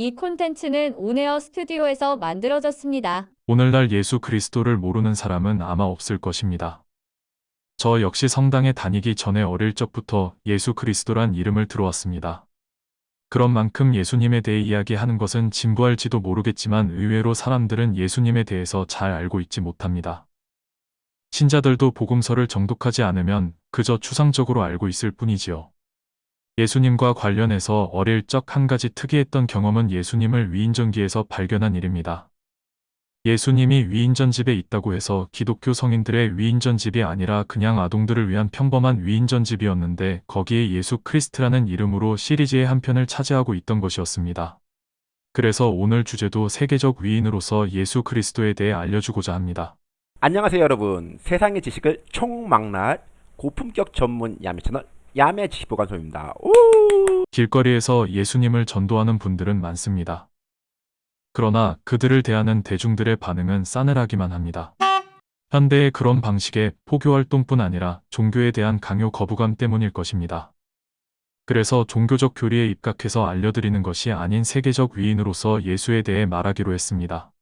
이 콘텐츠는 온에어 스튜디오에서 만들어졌습니다. 오늘날 예수 그리스도를 모르는 사람은 아마 없을 것입니다. 저 역시 성당에 다니기 전에 어릴 적부터 예수 그리스도란 이름을 들어왔습니다. 그런 만큼 예수님에 대해 이야기하는 것은 진부할지도 모르겠지만 의외로 사람들은 예수님에 대해서 잘 알고 있지 못합니다. 신자들도 복음서를 정독하지 않으면 그저 추상적으로 알고 있을 뿐이지요. 예수님과 관련해서 어릴 적 한 가지 특이했던 경험은 예수님을 위인전기에서 발견한 일입니다. 예수님이 위인전 집에 있다고 해서 기독교 성인들의 위인전 집이 아니라 그냥 아동들을 위한 평범한 위인전 집이었는데 거기에 예수 크리스트라는 이름으로 시리즈의 한 편을 차지하고 있던 것이었습니다. 그래서 오늘 주제도 세계적 위인으로서 예수 그리스도에 대해 알려주고자 합니다. 안녕하세요 여러분 세상의 지식을 총망라할 고품격 전문 야매 채널 야매 지식보관소입니다 오! 길거리에서 예수님을 전도하는 분들은 많습니다. 그러나 그들을 대하는 대중들의 반응은 싸늘하기만 합니다. 현대의 그런 방식의 포교활동뿐 아니라 종교에 대한 강요 거부감 때문일 것입니다. 그래서 종교적 교리에 입각해서 알려드리는 것이 아닌 세계적 위인으로서 예수에 대해 말하기로 했습니다.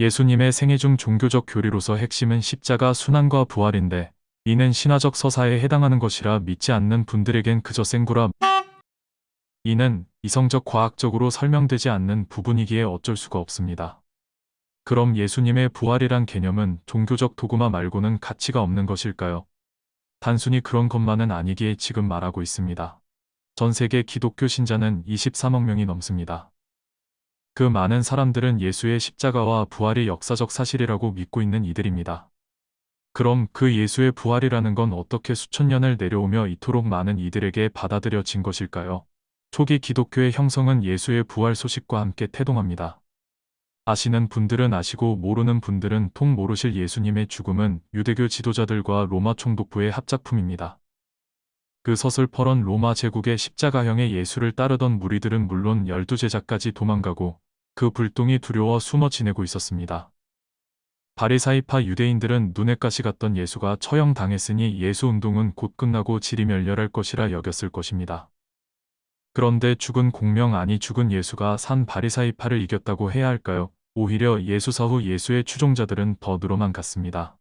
예수님의 생애 중 종교적 교리로서 핵심은 십자가 순환과 부활인데 이는 신화적 서사에 해당하는 것이라 믿지 않는 분들에겐 그저 생구라 이는 이성적 과학적으로 설명되지 않는 부분이기에 어쩔 수가 없습니다. 그럼 예수님의 부활이란 개념은 종교적 도구마 말고는 가치가 없는 것일까요? 단순히 그런 것만은 아니기에 지금 말하고 있습니다. 전 세계 기독교 신자는 23억 명이 넘습니다. 그 많은 사람들은 예수의 십자가와 부활이 역사적 사실이라고 믿고 있는 이들입니다. 그럼 그 예수의 부활이라는 건 어떻게 수천 년을 내려오며 이토록 많은 이들에게 받아들여진 것일까요? 초기 기독교의 형성은 예수의 부활 소식과 함께 태동합니다. 아시는 분들은 아시고 모르는 분들은 통 모르실 예수님의 죽음은 유대교 지도자들과 로마 총독부의 합작품입니다. 그 서슬퍼런 로마 제국의 십자가형의 예수를 따르던 무리들은 물론 열두 제자까지 도망가고 그 불똥이 두려워 숨어 지내고 있었습니다. 바리사이파 유대인들은 눈에 가시 같던 예수가 처형당했으니 예수 운동은 곧 끝나고 질이 멸렬할 것이라 여겼을 것입니다. 그런데 죽은 공명 아니 죽은 예수가 산 바리사이파를 이겼다고 해야 할까요? 오히려 예수 사 후 예수의 추종자들은 더 늘어만 갔습니다.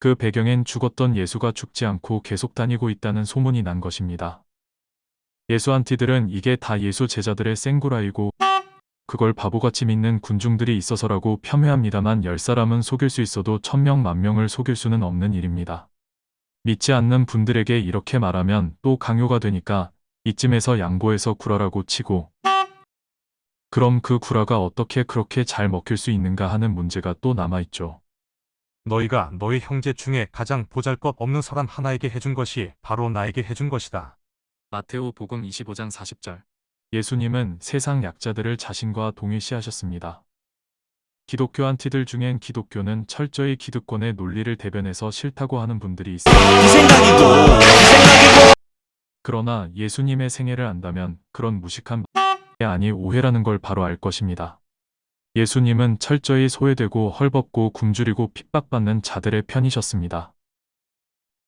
그 배경엔 죽었던 예수가 죽지 않고 계속 다니고 있다는 소문이 난 것입니다. 예수 안티들은 이게 다 예수 제자들의 생구라이고 그걸 바보같이 믿는 군중들이 있어서라고 폄훼합니다만 열 사람은 속일 수 있어도 천명 만명을 속일 수는 없는 일입니다. 믿지 않는 분들에게 이렇게 말하면 또 강요가 되니까 이쯤에서 양보해서 구라라고 치고 그럼 그 구라가 어떻게 그렇게 잘 먹힐 수 있는가 하는 문제가 또 남아있죠. 너희가 너희 형제 중에 가장 보잘것 없는 사람 하나에게 해준 것이 바로 나에게 해준 것이다. 마테오 복음 25장 40절 예수님은 세상 약자들을 자신과 동일시하셨습니다. 기독교 안티들 중엔 기독교는 철저히 기득권의 논리를 대변해서 싫다고 하는 분들이 있습니다. 그러나 예수님의 생애를 안다면 그런 무식한 아니 오해라는 걸 바로 알 것입니다. 예수님은 철저히 소외되고 헐벗고 굶주리고 핍박받는 자들의 편이셨습니다.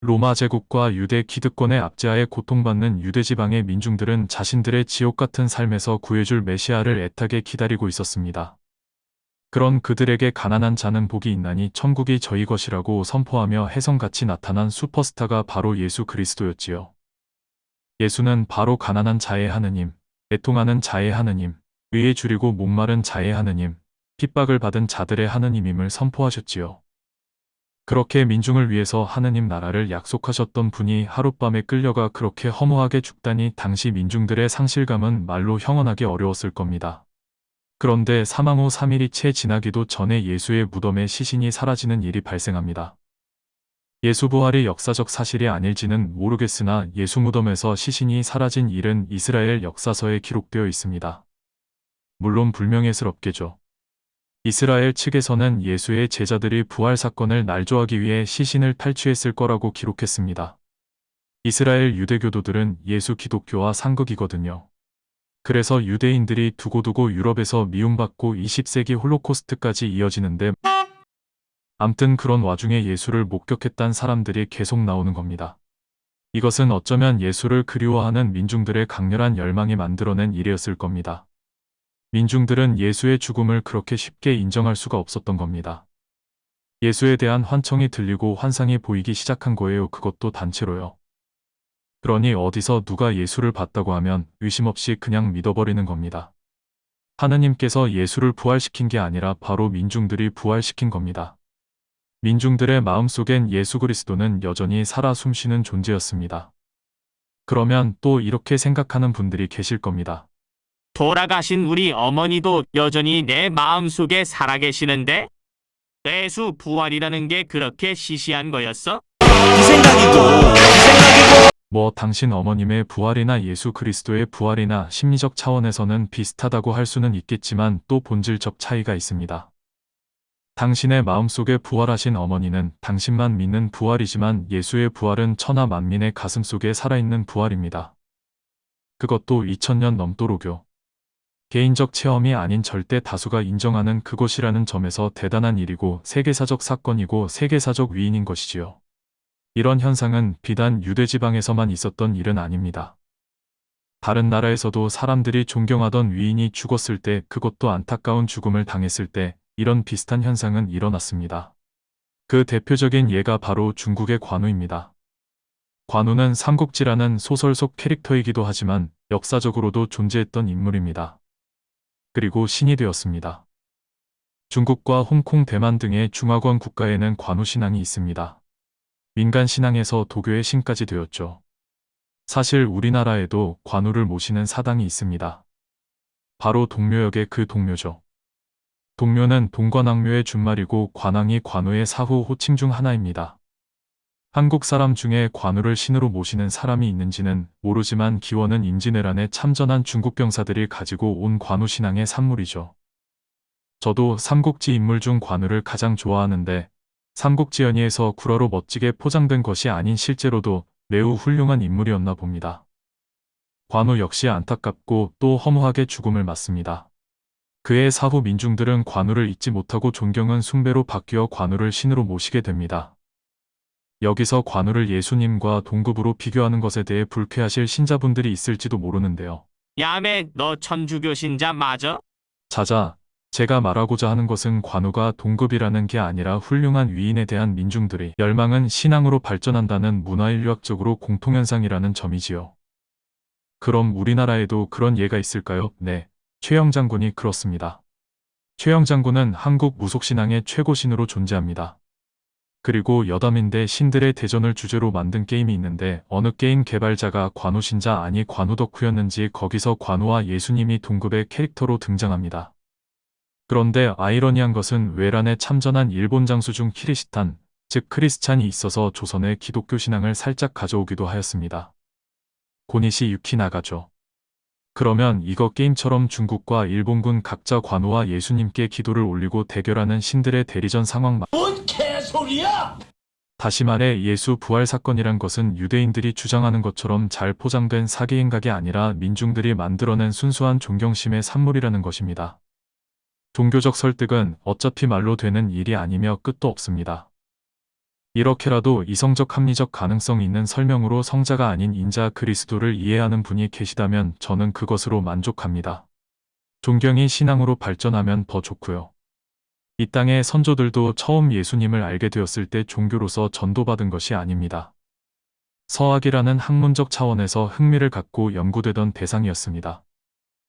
로마 제국과 유대 기득권의 압제하에 고통받는 유대 지방의 민중들은 자신들의 지옥 같은 삶에서 구해줄 메시아를 애타게 기다리고 있었습니다. 그런 그들에게 가난한 자는 복이 있나니 천국이 저희 것이라고 선포하며 혜성같이 나타난 슈퍼스타가 바로 예수 그리스도였지요. 예수는 바로 가난한 자의 하느님, 애통하는 자의 하느님, 의에 줄이고 목마른 자의 하느님, 핍박을 받은 자들의 하느님임을 선포하셨지요. 그렇게 민중을 위해서 하느님 나라를 약속하셨던 분이 하룻밤에 끌려가 그렇게 허무하게 죽다니 당시 민중들의 상실감은 말로 형언하기 어려웠을 겁니다. 그런데 사망 후 3일이 채 지나기도 전에 예수의 무덤에 시신이 사라지는 일이 발생합니다. 예수 부활이 역사적 사실이 아닐지는 모르겠으나 예수 무덤에서 시신이 사라진 일은 이스라엘 역사서에 기록되어 있습니다. 물론 불명예스럽게죠. 이스라엘 측에서는 예수의 제자들이 부활 사건을 날조하기 위해 시신을 탈취했을 거라고 기록했습니다. 이스라엘 유대교도들은 예수 기독교와 상극이거든요. 그래서 유대인들이 두고두고 유럽에서 미움받고 20세기 홀로코스트까지 이어지는데 암튼 그런 와중에 예수를 목격했단 사람들이 계속 나오는 겁니다. 이것은 어쩌면 예수를 그리워하는 민중들의 강렬한 열망이 만들어낸 일이었을 겁니다. 민중들은 예수의 죽음을 그렇게 쉽게 인정할 수가 없었던 겁니다. 예수에 대한 환청이 들리고 환상이 보이기 시작한 거예요. 그것도 단체로요. 그러니 어디서 누가 예수를 봤다고 하면 의심 없이 그냥 믿어버리는 겁니다. 하느님께서 예수를 부활시킨 게 아니라 바로 민중들이 부활시킨 겁니다. 민중들의 마음속엔 예수 그리스도는 여전히 살아 숨쉬는 존재였습니다. 그러면 또 이렇게 생각하는 분들이 계실 겁니다. 돌아가신 우리 어머니도 여전히 내 마음속에 살아계시는데? 예수 부활이라는 게 그렇게 시시한 거였어? 뭐 당신 어머님의 부활이나 예수 그리스도의 부활이나 심리적 차원에서는 비슷하다고 할 수는 있겠지만 또 본질적 차이가 있습니다. 당신의 마음속에 부활하신 어머니는 당신만 믿는 부활이지만 예수의 부활은 천하 만민의 가슴 속에 살아있는 부활입니다. 그것도 2000년 넘도록요. 개인적 체험이 아닌 절대 다수가 인정하는 그것이라는 점에서 대단한 일이고 세계사적 사건이고 세계사적 위인인 것이지요. 이런 현상은 비단 유대지방에서만 있었던 일은 아닙니다. 다른 나라에서도 사람들이 존경하던 위인이 죽었을 때 그것도 안타까운 죽음을 당했을 때 이런 비슷한 현상은 일어났습니다. 그 대표적인 예가 바로 중국의 관우입니다. 관우는 삼국지라는 소설 속 캐릭터이기도 하지만 역사적으로도 존재했던 인물입니다. 그리고 신이 되었습니다. 중국과 홍콩, 대만 등의 중화권 국가에는 관우 신앙이 있습니다. 민간 신앙에서 도교의 신까지 되었죠. 사실 우리나라에도 관우를 모시는 사당이 있습니다. 바로 동묘역의 그 동묘죠. 동묘는 동관왕묘의 준말이고 관왕이 관우의 사후 호칭 중 하나입니다. 한국 사람 중에 관우를 신으로 모시는 사람이 있는지는 모르지만 기원은 임진왜란에 참전한 중국 병사들이 가지고 온 관우 신앙의 산물이죠. 저도 삼국지 인물 중 관우를 가장 좋아하는데 삼국지 연의에서 구라로 멋지게 포장된 것이 아닌 실제로도 매우 훌륭한 인물이었나 봅니다. 관우 역시 안타깝고 또 허무하게 죽음을 맞습니다. 그의 사후 민중들은 관우를 잊지 못하고 존경은 숭배로 바뀌어 관우를 신으로 모시게 됩니다. 여기서 관우를 예수님과 동급으로 비교하는 것에 대해 불쾌하실 신자분들이 있을지도 모르는데요. 야매, 너 천주교 신자 맞아? 자자, 제가 말하고자 하는 것은 관우가 동급이라는 게 아니라 훌륭한 위인에 대한 민중들의 열망은 신앙으로 발전한다는 문화인류학적으로 공통현상이라는 점이지요. 그럼 우리나라에도 그런 예가 있을까요? 네, 최영 장군이 그렇습니다. 최영 장군은 한국 무속신앙의 최고신으로 존재합니다. 그리고 여담인데 신들의 대전을 주제로 만든 게임이 있는데 어느 게임 개발자가 관우신자 아니 관우 덕후였는지 거기서 관우와 예수님이 동급의 캐릭터로 등장합니다. 그런데 아이러니한 것은 외란에 참전한 일본 장수 중 키리시탄, 즉 크리스찬이 있어서 조선의 기독교 신앙을 살짝 가져오기도 하였습니다. 고니시 유키나가죠. 그러면 이거 게임처럼 중국과 일본군 각자 관우와 예수님께 기도를 올리고 대결하는 신들의 대리전 상황 마... 다시 말해 예수 부활 사건이란 것은 유대인들이 주장하는 것처럼 잘 포장된 사기 행각이 아니라 민중들이 만들어낸 순수한 존경심의 산물이라는 것입니다. 종교적 설득은 어차피 말로 되는 일이 아니며 끝도 없습니다. 이렇게라도 이성적 합리적 가능성 있는 설명으로 성자가 아닌 인자 그리스도를 이해하는 분이 계시다면 저는 그것으로 만족합니다. 존경이 신앙으로 발전하면 더 좋고요. 이 땅의 선조들도 처음 예수님을 알게 되었을 때 종교로서 전도받은 것이 아닙니다. 서학이라는 학문적 차원에서 흥미를 갖고 연구되던 대상이었습니다.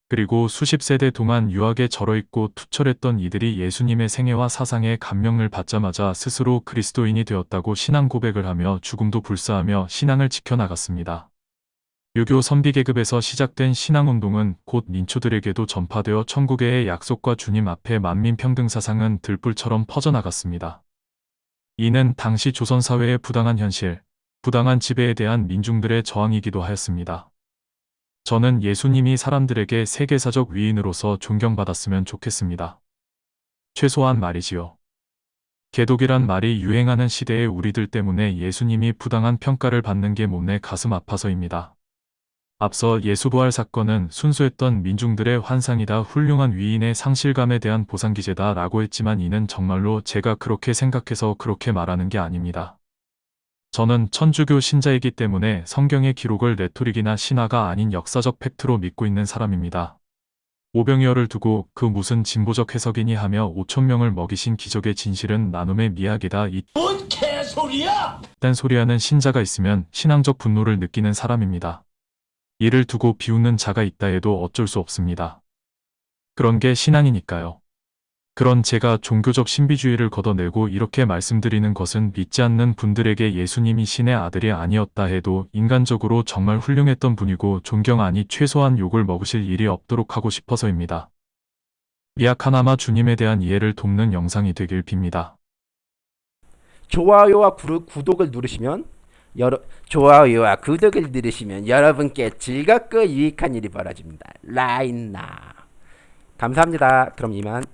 그리고 수십 세대 동안 유학에 절어있고 투철했던 이들이 예수님의 생애와 사상에 감명을 받자마자 스스로 그리스도인이 되었다고 신앙 고백을 하며 죽음도 불사하며 신앙을 지켜나갔습니다. 유교 선비 계급에서 시작된 신앙운동은 곧 민초들에게도 전파되어 천국의 약속과 주님 앞에 만민평등 사상은 들불처럼 퍼져나갔습니다. 이는 당시 조선사회의 부당한 현실, 부당한 지배에 대한 민중들의 저항이기도 하였습니다. 저는 예수님이 사람들에게 세계사적 위인으로서 존경받았으면 좋겠습니다. 최소한 말이지요. 개독이란 말이 유행하는 시대의 우리들 때문에 예수님이 부당한 평가를 받는 게 못내 가슴 아파서입니다. 앞서 예수부활 사건은 순수했던 민중들의 환상이다 훌륭한 위인의 상실감에 대한 보상기제다 라고 했지만 이는 정말로 제가 그렇게 생각해서 그렇게 말하는 게 아닙니다. 저는 천주교 신자이기 때문에 성경의 기록을 rhetoric이나 신화가 아닌 역사적 fact로 믿고 있는 사람입니다. 오병이어를 두고 그 무슨 진보적 해석이니 하며 5천 명을 먹이신 기적의 진실은 나눔의 미학이다. 이 뭔 개소리야! 딴 소리하는 신자가 있으면 신앙적 분노를 느끼는 사람입니다. 이를 두고 비웃는 자가 있다 해도 어쩔 수 없습니다. 그런 게 신앙이니까요. 그런 제가 종교적 신비주의를 걷어내고 이렇게 말씀드리는 것은 믿지 않는 분들에게 예수님이 신의 아들이 아니었다 해도 인간적으로 정말 훌륭했던 분이고 존경 아니 최소한 욕을 먹으실 일이 없도록 하고 싶어서입니다. 미약 하나마 주님에 대한 이해를 돕는 영상이 되길 빕니다. 좋아요와 구독을 누르시면 여러 좋아요와 구독을 누르시면 여러분께 즐겁고 유익한 일이 벌어집니다. 라인나 감사합니다. 그럼 이만